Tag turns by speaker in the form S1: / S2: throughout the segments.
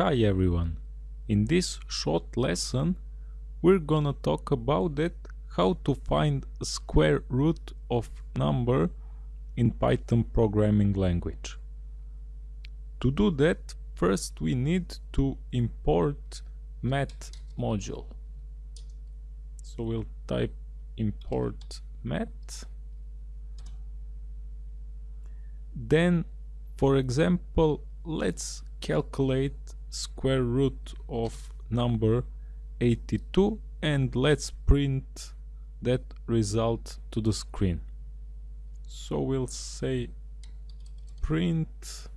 S1: Hi everyone! In this short lesson we're gonna talk about it how to find square root of number in Python programming language. To do that first we need to import math module. So we'll type import math. Then for example let's calculate square root of number 82 and let's print that result to the screen. So we'll say print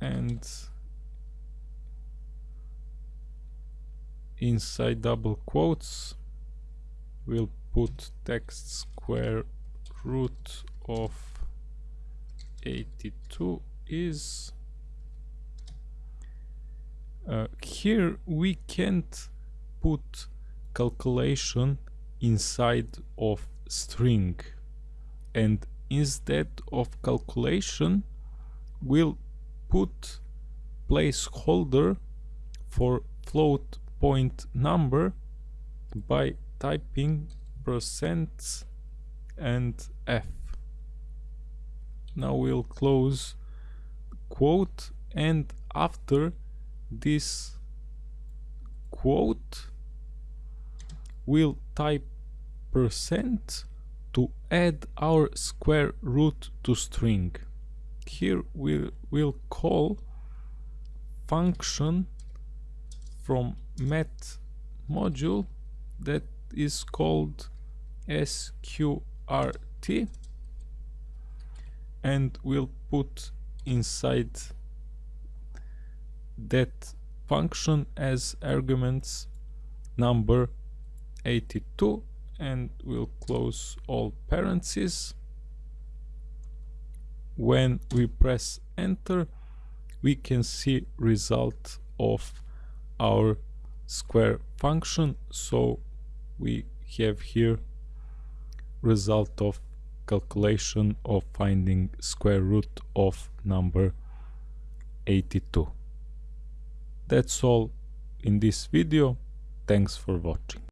S1: and inside double quotes we'll put text square root of 82 is uh, here we can't put calculation inside of string. And instead of calculation we'll put placeholder for float point number by typing percent and f. Now we'll close quote and after this quote we'll type percent to add our square root to string. Here we will call function from math module that is called sqrt and we'll put inside that function as arguments number 82 and we'll close all parentheses. When we press enter we can see result of our square function. So we have here result of calculation of finding square root of number 82 that's all in this video. Thanks for watching.